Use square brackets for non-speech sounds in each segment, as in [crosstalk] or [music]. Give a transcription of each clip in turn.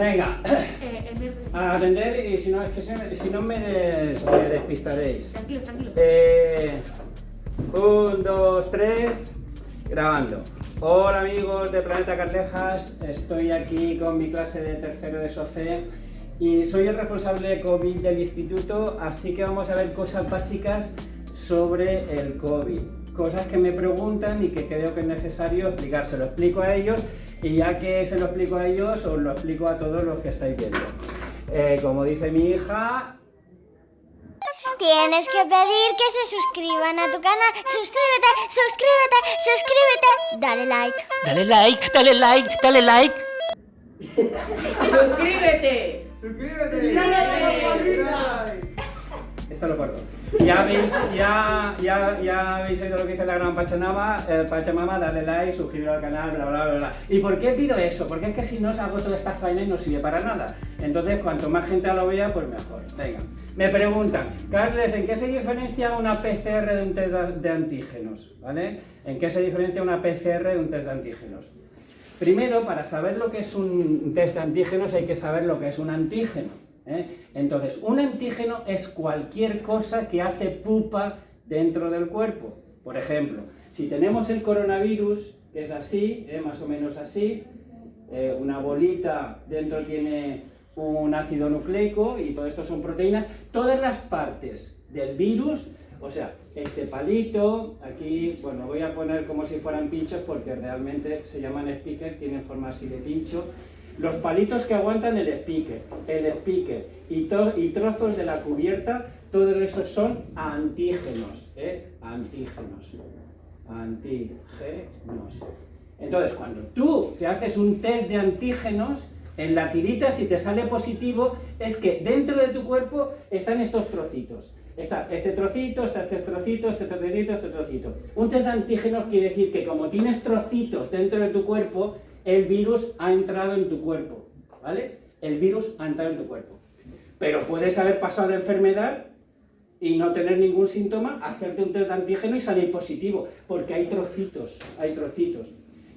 Venga, Eh, a atender y si no, es que se me- si no me, des- me despistaréis. Tranquilo, tranquilo. Eh, un, dos, tres, grabando. Hola amigos de Planeta Carlejas, estoy aquí con mi clase de tercero de SOCE y soy el responsable de COVID del instituto, así que vamos a ver cosas básicas sobre el COVID. Cosas que me preguntan y que creo que es necesario explicar. Se lo explico a ellos y ya que se lo explico a ellos, os lo explico a todos los que estáis viendo. Eh, como dice mi hija, Tienes que pedir que se suscriban a tu canal. Suscríbete, suscríbete, suscríbete. Dale like. Dale like, dale like, dale like. ¡Suscríbete! Esto lo corto. Ya habéis, ya, ya, ya habéis oído lo que dice la gran Pachamama, eh, Pachamama, dale like, suscribiros al canal, bla, bla, bla, bla. ¿Y por qué pido eso? Porque es que si no hago toda esta faena y no sirve para nada. Entonces, cuanto más gente lo vea, pues mejor. Venga. Me preguntan, Carles, ¿en qué se diferencia una PCR de un test de antígenos? ¿Vale? ¿En qué se diferencia una PCR de un test de antígenos? Primero, para saber lo que es un test de antígenos hay que saber lo que es un antígeno. ¿Eh? Entonces, un antígeno es cualquier cosa que hace pupa dentro del cuerpo. Por ejemplo, si tenemos el coronavirus, que es así, ¿eh? más o menos así, eh, una bolita dentro tiene un ácido nucleico y todo esto son proteínas, todas las partes del virus, o sea, este palito, aquí, bueno, voy a poner como si fueran pinchos porque realmente se llaman speakers, tienen forma así de pincho, los palitos que aguantan el speaker, el to- y trozos de la cubierta, todos esos son antígenos, ¿eh? Antígenos, antígenos. Entonces, cuando tú te haces un test de antígenos, en la tirita, si te sale positivo, es que dentro de tu cuerpo están estos trocitos. Está este trocito, está este trocito, este trocito, este trocito. Un test de antígenos quiere decir que como tienes trocitos dentro de tu cuerpo, el virus ha entrado en tu cuerpo, ¿vale? El virus ha entrado en tu cuerpo. Pero puedes haber pasado la enfermedad y no tener ningún síntoma, hacerte un test de antígeno y salir positivo, porque hay trocitos, hay trocitos.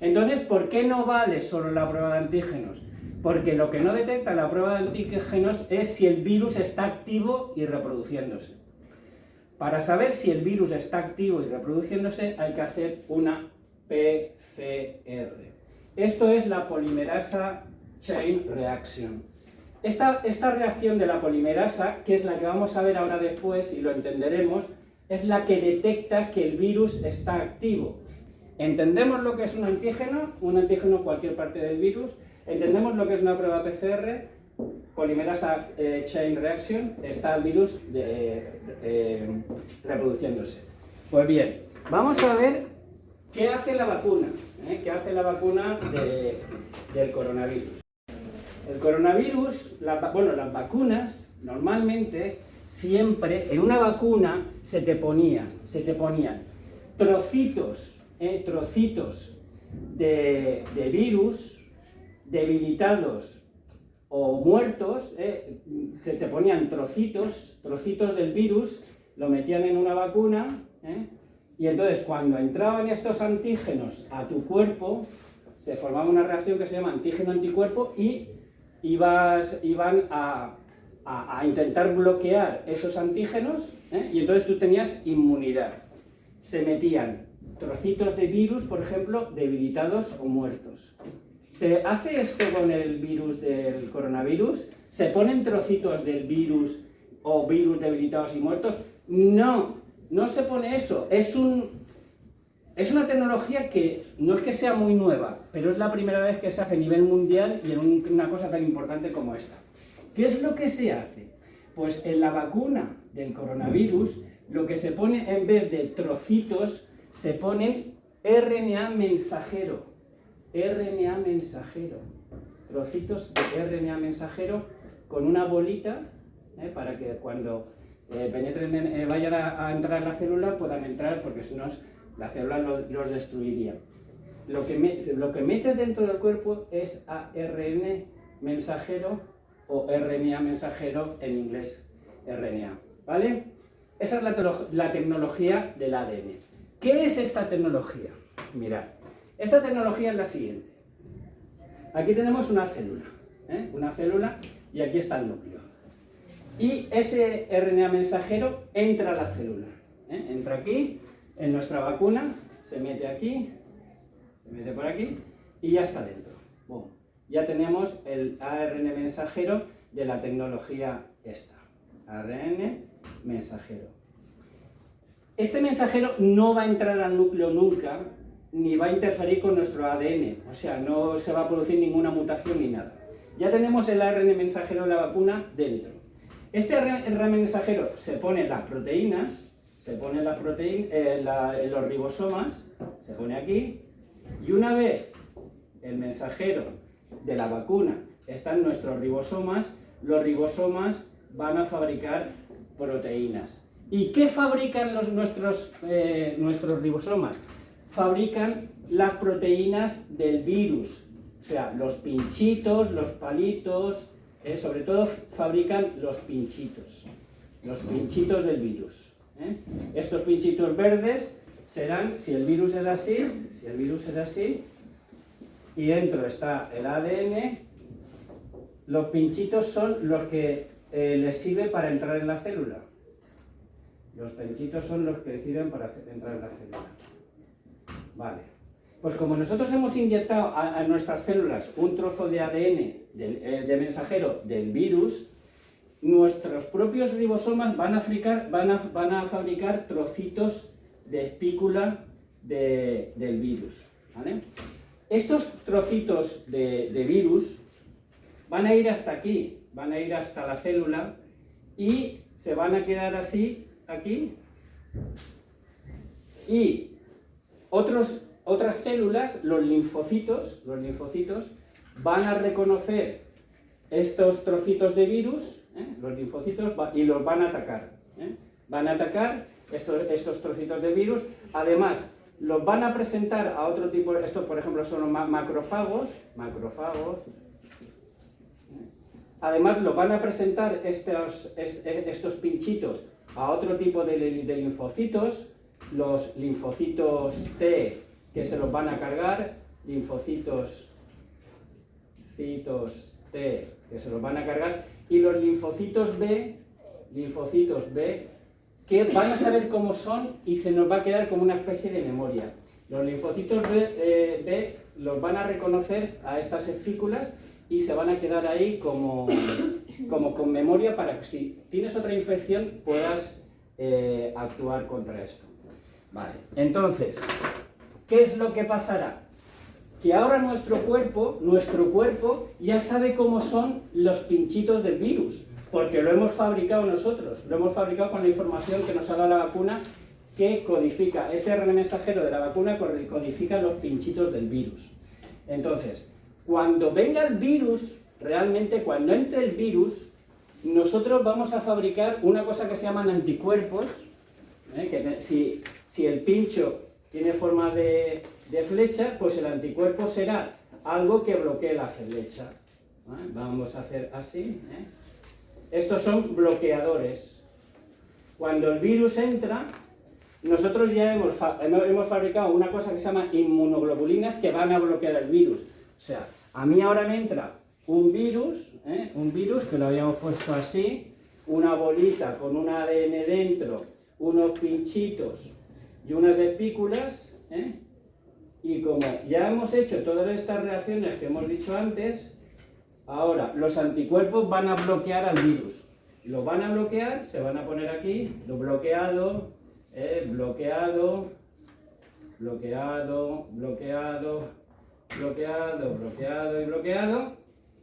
Entonces, ¿por qué no vale solo la prueba de antígenos? Porque lo que no detecta la prueba de antígenos es si el virus está activo y reproduciéndose. Para saber si el virus está activo y reproduciéndose hay que hacer una PCR. Esto es la polimerasa chain reaction. Esta, esta reacción de la polimerasa, que es la que vamos a ver ahora después y lo entenderemos, es la que detecta que el virus está activo. Entendemos lo que es un antígeno, un antígeno cualquier parte del virus, entendemos lo que es una prueba PCR, polimerasa eh, chain reaction, está el virus de- eh, reproduciéndose. Pues bien, vamos a ver qué hace la vacuna, ¿eh? qué hace la vacuna de- del coronavirus. El coronavirus, bueno, las vacunas, normalmente, siempre, en una vacuna se te ponían, se te ponían trocitos, eh, trocitos de, de virus debilitados o muertos, eh, se te ponían trocitos, trocitos del virus, lo metían en una vacuna, eh, y entonces cuando entraban estos antígenos a tu cuerpo, se formaba una reacción que se llama antígeno-anticuerpo y ibas, iban a, a- intentar bloquear esos antígenos ¿eh? y entonces tú tenías inmunidad. Se metían trocitos de virus, por ejemplo, debilitados o muertos. ¿Se hace esto con el virus del coronavirus? ¿Se ponen trocitos del virus o virus debilitados y muertos? No, no se pone eso. Es un, es una tecnología que no es que sea muy nueva, pero es la primera vez que se hace a nivel mundial y en un- una cosa tan importante como esta. ¿Qué es lo que se hace? Pues en la vacuna del coronavirus, lo que se pone en vez de trocitos, se pone RNA mensajero. RNA mensajero. Trocitos de RNA mensajero con una bolita ¿eh? para que cuando eh, penetren en- eh, vayan a, a entrar en la célula puedan entrar porque si no la célula lo- los destruiría. Lo que, me- lo que metes dentro del cuerpo es ARN mensajero o RNA mensajero en inglés RNA, ¿vale? Esa es la, telo- la tecnología del ADN. ¿Qué es esta tecnología? Mirad, esta tecnología es la siguiente. Aquí tenemos una célula. ¿eh? una célula, y aquí está el núcleo. Y ese RNA mensajero entra a la célula. ¿eh? Entra aquí, en nuestra vacuna, se mete aquí, se mete por aquí, y ya está dentro. Boom. Ya tenemos el ARN mensajero de la tecnología esta. ARN mensajero. Este mensajero no va a entrar al núcleo nunca, ni va a interferir con nuestro ADN, o sea, no se va a producir ninguna mutación ni nada. Ya tenemos el ARN mensajero de la vacuna dentro. Este ARN mensajero se pone las proteínas, se pone las proteínas, en los ribosomas, se pone aquí, y una vez el mensajero de la vacuna está en nuestros ribosomas, los ribosomas van a fabricar proteínas. ¿Y qué fabrican eh, nuestros ribosomas? Fabrican las proteínas del virus, o sea, los pinchitos, los palitos, eh, sobre todo fabrican los pinchitos, los pinchitos del virus. eh. Estos pinchitos verdes serán, si el virus es así, si el virus es así, y dentro está el ADN, los pinchitos son los que eh, les sirve para entrar en la célula. Los pinchitos son los que sirven para entrar en la célula. Vale. Pues como nosotros hemos inyectado a, nuestras células un trozo de ADN eh, de mensajero del virus, nuestros propios ribosomas van a, fabricar, van a, van a fabricar trocitos de espícula de- del virus. Estos trocitos de, de virus van a ir hasta aquí, van a ir hasta la célula y se van a quedar así, aquí. Y otros, otras células, los linfocitos, los linfocitos, van a reconocer estos trocitos de virus, ¿eh? los linfocitos, y los van a atacar. ¿eh? Van a atacar estos, estos trocitos de virus. Además, los van a presentar a otro tipo, estos por ejemplo son los ma- macrófagos, macrófagos, Además, lo van a presentar estos, est- estos pinchitos a otro tipo de linfocitos, los linfocitos T, que se los van a cargar, linfocitos citos T, que se los van a cargar, y los linfocitos B, linfocitos B, que van a saber cómo son y se nos va a quedar como una especie de memoria. Los linfocitos B, eh, los van a reconocer a estas espículas y se van a quedar ahí como, como con memoria para que si tienes otra infección puedas eh, actuar contra esto. Vale, entonces, ¿qué es lo que pasará? Que ahora nuestro cuerpo, nuestro cuerpo ya sabe cómo son los pinchitos del virus, porque lo hemos fabricado nosotros, lo hemos fabricado con la información que nos ha dado la vacuna que codifica, este RNA mensajero de la vacuna codifica los pinchitos del virus. Entonces, cuando venga el virus, realmente cuando entre el virus, nosotros vamos a fabricar una cosa que se llaman anticuerpos, ¿eh? que si, si el pincho tiene forma de, de flecha, pues el anticuerpo será algo que bloquee la flecha. Vamos a hacer así. ¿eh? Estos son bloqueadores. Cuando el virus entra, nosotros ya hemos hemos fabricado una cosa que se llama inmunoglobulinas que van a bloquear el virus. O sea, a mí ahora me entra un virus, ¿eh? un virus que lo habíamos puesto así, una bolita con un ADN dentro, unos pinchitos y unas espículas, ¿eh? y como ya hemos hecho todas estas reacciones que hemos dicho antes, ahora los anticuerpos van a bloquear al virus. Lo van a bloquear, se van a poner aquí, lo bloqueado, ¿eh? bloqueado, bloqueado, bloqueado, bloqueado, bloqueado y bloqueado.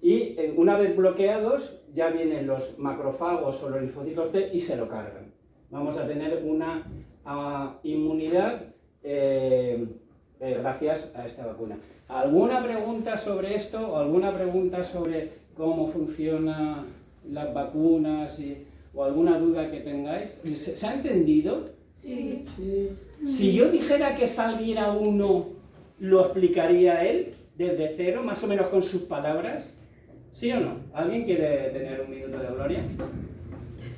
Y eh, una vez bloqueados, ya vienen los macrófagos o los linfocitos T y se lo cargan. Vamos a tener una ah, inmunidad eh, eh, gracias a esta vacuna. ¿Alguna pregunta sobre esto o alguna pregunta sobre cómo funcionan las vacunas y- o alguna duda que tengáis? ¿Se, se ha entendido? Sí. Si yo dijera que saliera uno, ¿lo explicaría él desde cero, más o menos con sus palabras? ¿Sí o no? ¿Alguien quiere tener un minuto de gloria?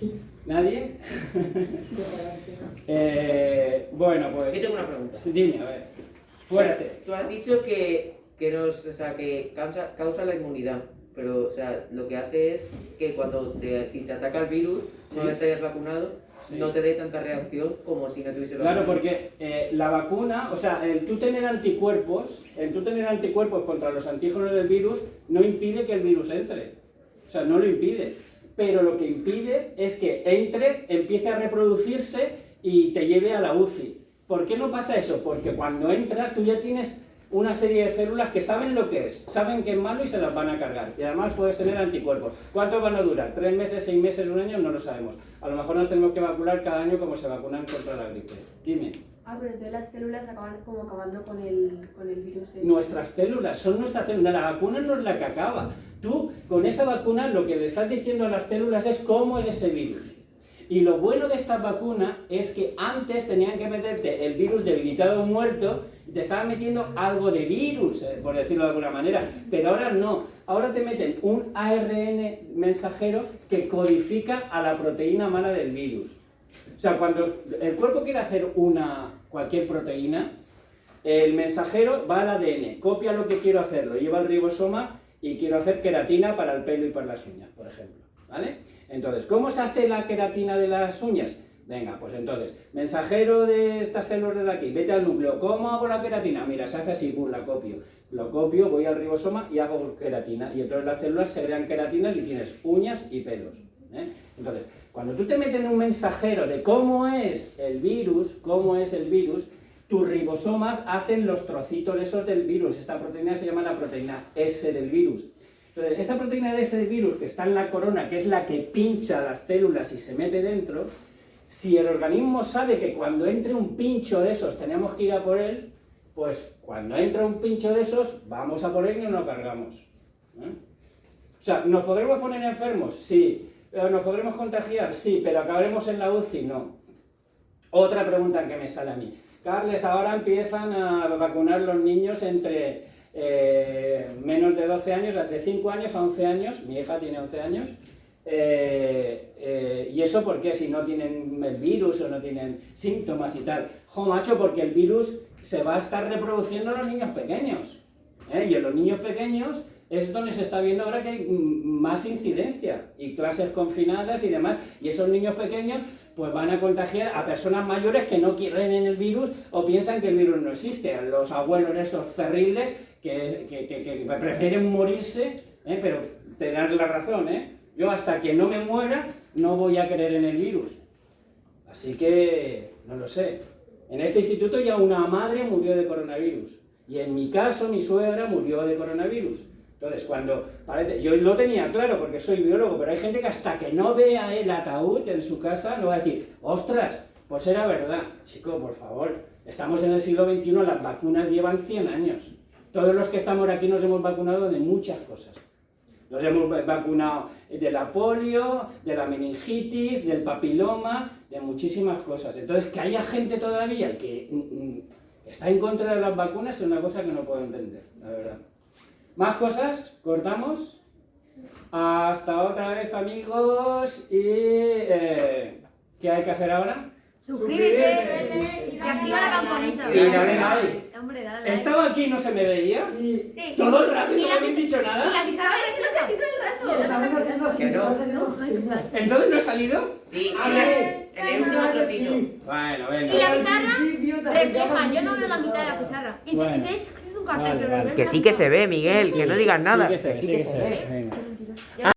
[laughs] ¿Nadie? [laughs] Eh, bueno, Yo pues... tengo una pregunta. Sí, Dime, a ver. Fuerte. Tú has dicho que, que, nos, o sea, que causa, causa la inmunidad. pero o sea, lo que hace es que cuando te, si te ataca el virus, Sí. una vez te hayas vacunado, Sí. no te dé tanta reacción como si no tuviese Claro, vacunado. porque eh, la vacuna, o sea, el tú tener anticuerpos, el tú tener anticuerpos contra los antígenos del virus no impide que el virus entre. O sea, no lo impide. Pero lo que impide es que entre, empiece a reproducirse y te lleve a la UCI. ¿Por qué no pasa eso? Porque cuando entra tú ya tienes una serie de células que saben lo que es, saben que es malo y se las van a cargar. Y además puedes tener anticuerpos. ¿Cuántos van a durar? ¿Tres meses, seis meses, un año? No lo sabemos. A lo mejor nos tenemos que vacunar cada año como se vacunan contra la gripe. Dime. Ah, pero entonces las células acaban como acabando con el, con el virus ese. Nuestras células, son nuestras células. La vacuna no es la que acaba. Tú, con esa vacuna, lo que le estás diciendo a las células es cómo es ese virus. Y lo bueno de esta vacuna es que antes tenían que meterte el virus debilitado o muerto te estaban metiendo algo de virus, eh, por decirlo de alguna manera. Pero ahora no. Ahora te meten un ARN mensajero que codifica a la proteína mala del virus. O sea, cuando el cuerpo quiere hacer una, cualquier proteína, el mensajero va al ADN, copia lo que quiero hacer, lo lleva al ribosoma y quiero hacer queratina para el pelo y para las uñas, por ejemplo. ¿Vale? Entonces, ¿cómo se hace la queratina de las uñas? Venga, pues entonces, mensajero de estas células de aquí, vete al núcleo, ¿cómo hago la queratina? Mira, se hace así, pum, la copio. Lo copio, voy al ribosoma y hago queratina. Y entonces las células se crean queratinas y tienes uñas y pelos. ¿Eh? Entonces, cuando tú te metes en un mensajero de cómo es el virus, cómo es el virus, tus ribosomas hacen los trocitos esos del virus. Esta proteína se llama la proteína S del virus. Entonces, esa proteína S del virus que está en la corona, que es la que pincha las células y se mete dentro, si el organismo sabe que cuando entre un pincho de esos tenemos que ir a por él, pues cuando entra un pincho de esos, vamos a por él y nos lo cargamos. ¿eh? O sea, ¿nos podremos poner enfermos? Sí. ¿Pero ¿Nos podremos contagiar? Sí, pero acabaremos en la UCI, no. Otra pregunta que me sale a mí. Carles, ahora empiezan a vacunar los niños entre eh, menos de 12 años, de 5 años a 11 años, mi hija tiene 11 años, eh, eh, ¿y eso por qué? Si no tienen el virus o no tienen síntomas y tal. Jo, macho, porque el virus se va a estar reproduciendo en los niños pequeños. Y en los niños pequeños es donde se está viendo ahora que hay más incidencia y clases confinadas y demás. Y esos niños pequeños pues van a contagiar a personas mayores que no quieren en el virus o piensan que el virus no existe. Los abuelos esos cerriles que- que prefieren morirse, ¿eh? pero tener la razón, ¿eh? Yo hasta que no me muera no voy a creer en el virus. Así que, no lo sé. En este instituto ya una madre murió de coronavirus. Y en mi caso, mi suegra murió de coronavirus. Entonces, cuando parece, yo lo tenía claro porque soy biólogo, pero hay gente que hasta que no vea el ataúd en su casa no va a decir, ostras, pues era verdad. Chico, por favor, estamos en el siglo XXI, las vacunas llevan 100 años. Todos los que estamos aquí nos hemos vacunado de muchas cosas. Nos hemos vacunado de la polio, de la meningitis, del papiloma, de muchísimas cosas. Entonces, que haya gente todavía que mm, mm, está en contra de las vacunas es una cosa que no puedo entender, la verdad. Más cosas, cortamos. Hasta otra vez, amigos. Y. eh, ¿Qué hay que hacer ahora? Suscríbete y activa la campanita. Y dale like. Hombre, dale like. ¿Estaba aquí y no se me veía? Sí, Sí. Todo el rato y Y no me habéis dicho Y nada. la pizarra todo el rato. estamos haciendo así, no. haciendo. ¿Entonces no he salido? Sí, Ah, en el último trocito. Bueno, Y venga. la pizarra refleja, yo no veo la mitad de la pizarra. Y y hecho que es un cartel, Vale, pero vale. lo ves Que sí que se ve, Miguel, que no digas nada. Sí que se ve, Que sí que se ve. Venga. Ya